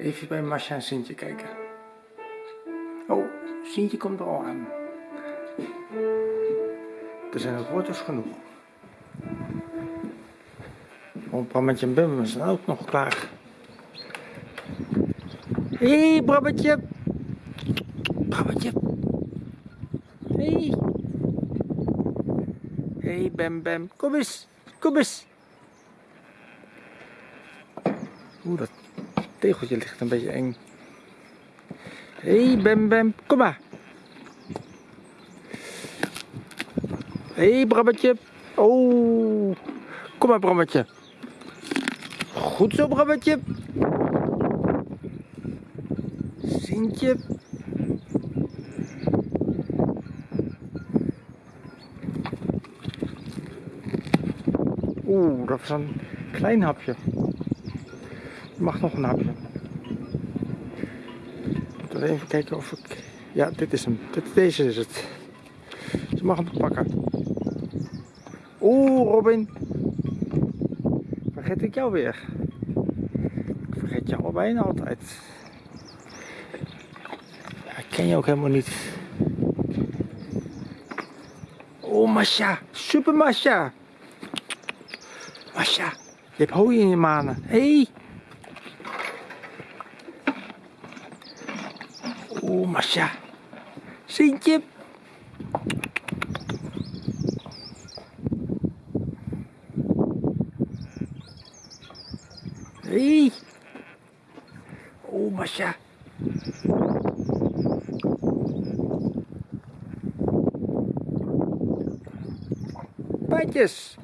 Even bij Masha en Sintje kijken. Oh, Sintje komt er al aan. Er zijn ook wortels genoeg. Oh, Brammetje en Bum zijn ook nog klaar. Hé, hey, Brammetje. Brammetje. Hé. Hey. Hé, hey, Bem Bem. Kom eens. Kom eens. Oeh, dat tegeltje ligt een beetje eng. Hé, hey, Bem Bem. Kom maar. Hé, hey, Brammetje. Oh. Kom maar, Brammetje. Goed zo, Brammetje. Sintje. Oeh, dat is een klein hapje. Mag nog een hapje. Moet even kijken of ik... Ja, dit is hem. Deze is het. Je mag hem pakken. Oeh, Robin. Vergeet ik jou weer. Ik vergeet jou al bijna altijd. Ik ken je ook helemaal niet. Oh, Masha. Super Masha. Masha, je hebt hooi in je manen. Hé. Hey. Oeh, Masha. Sintje. Hé. Hey. Oeh, Masha. Patjes.